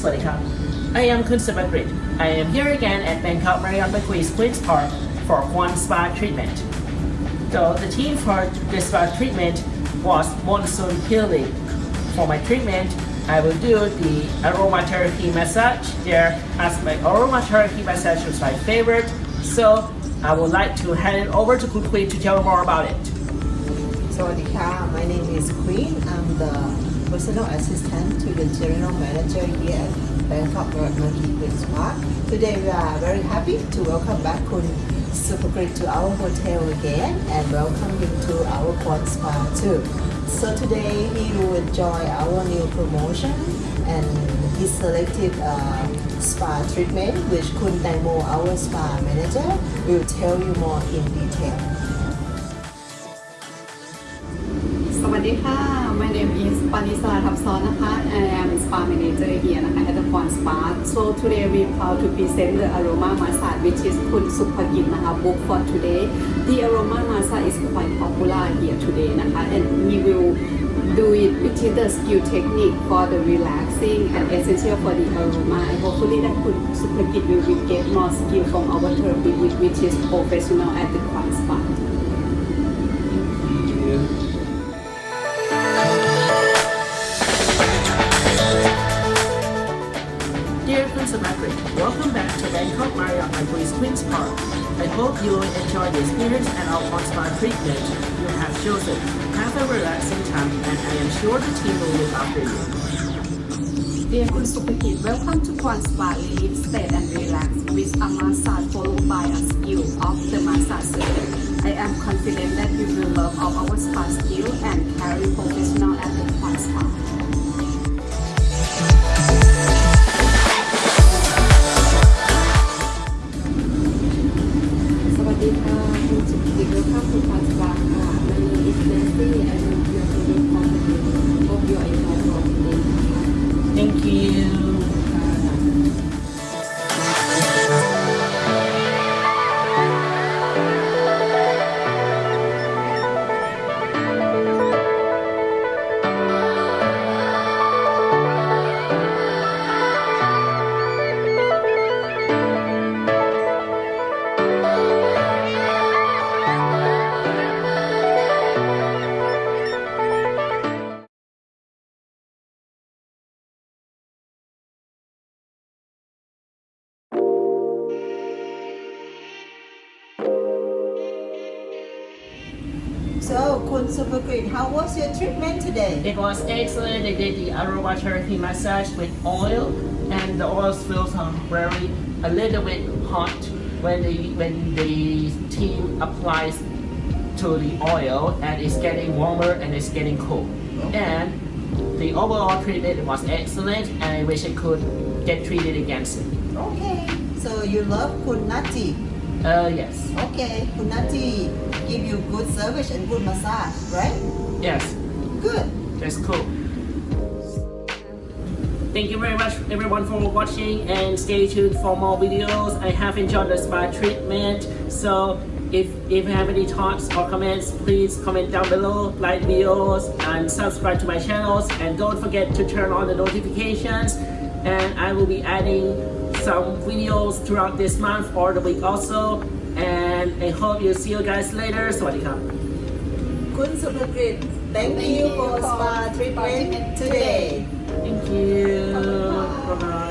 Swadika. I am Kunsuba Grid. I am here again at Bangkok Marriott Marquis Queen's Park for one spa treatment. So the theme for this spa treatment was monsoon healing. For my treatment, I will do the aromatherapy massage there as my aromatherapy massage was my favorite. So I would like to hand it over to Kun Queen to tell more about it. So my name is Queen. I'm the personal assistant to the general manager here at Bangkok Royal Queen's Park. Today we are very happy to welcome back Kun Super Great to our hotel again and welcome him to our Pond Spa too. So today he will enjoy our new promotion and he selected uh, spa treatment which Kun Tangmo, our spa manager, will tell you more in detail. Sawadee my name is I am spa manager here at the Pond Spa. So today we are proud to present the aroma massage which is Kun Supagin book for today. The aroma massage is quite popular here today and we will do it with the skill technique for the relaxing and essential for the aroma. And hopefully that Kun will get more skill from our therapy which is professional at the Pond Spa. Bangkok Marriott Marquis Queen's Park. I hope you will enjoy the experience and our spa treatment you have chosen. Have a relaxing time and I am sure the team will look after you. Dear Kun welcome to Quan Spa Relief Stay and Relax with a massage followed by a skill of the massage surgeon. I am confident that you will love all our spa skill and So Kun Supergrid how was your treatment today It was excellent. They did the aromatherapy massage with oil, and the oil feels very a little bit hot when the when the team applies to the oil, and it's getting warmer and it's getting cool. And the overall treatment was excellent, and I wish I could get treated again soon. Okay so you love Kun Nati Uh, yes, Okay Kun Nati give you good service and good massage right yes, Good that's cool. Thank you very much everyone for watching and stay tuned for more videos. I have enjoyed the spa treatment. So if, if you have any thoughts or comments, please comment down below, like videos and subscribe to my channels and don't forget to turn on the notifications and I will be adding some videos throughout this month or the week also and I hope you see you guys later. Sawadika. Kun Sukhakrit, thank you for spa treatment today. Thank you. Bye-bye.